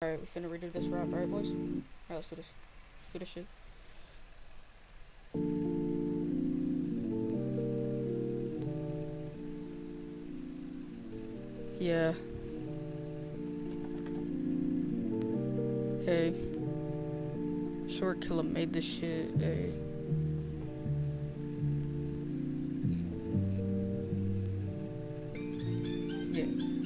Alright, we finna redo this rap, alright boys? Alright, let's do this. Do this shit. Yeah. Hey. Short Killer made this shit, hey. Yeah.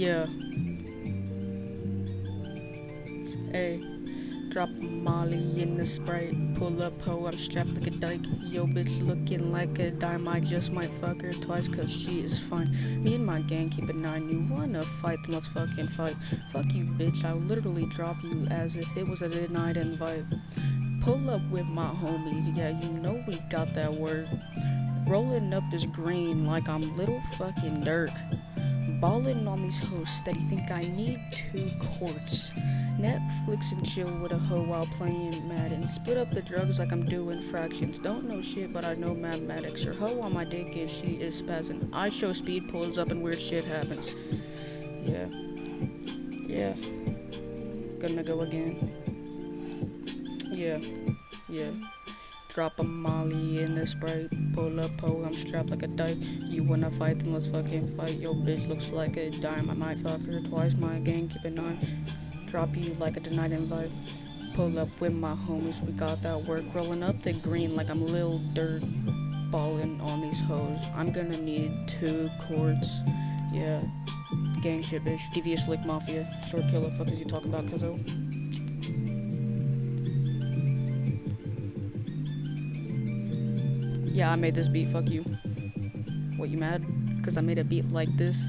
Yeah. Hey, drop a molly in the sprite. Pull up ho, I'm strapped like a dyke. Yo, bitch looking like a dime. I just might fuck her twice cause she is fine. Me and my gang keep it nine. You wanna fight, then let's fucking fight. Fuck you, bitch. I'll literally drop you as if it was a denied invite. Pull up with my homies. Yeah, you know we got that word. Rolling up is green like I'm little fucking Durk. Ballin' on these hosts that steady, think I need two courts. Netflix and chill with a hoe while playing Madden. Split up the drugs like I'm doing fractions. Don't know shit, but I know mathematics. Her hoe on my dick and she is spazzing. I show speed, pulls up, and weird shit happens. Yeah. Yeah. Gonna go again. Yeah. Yeah. Drop a molly in the sprite. Pull up, ho, I'm strapped like a dyke. You wanna fight, then let's fucking fight. Yo, bitch looks like a dime. I might fuck her twice. My gang keep it on. Drop you like a denied invite. Pull up with my homies. We got that work. Rolling up the green like I'm Lil Durk. Balling on these hoes. I'm gonna need two courts. Yeah. Gang shit, bitch. Devious Slick Mafia. Short killer. Fuck is you talking about, cuzzo? Yeah, I made this beat, fuck you. What, you mad? Because I made a beat like this?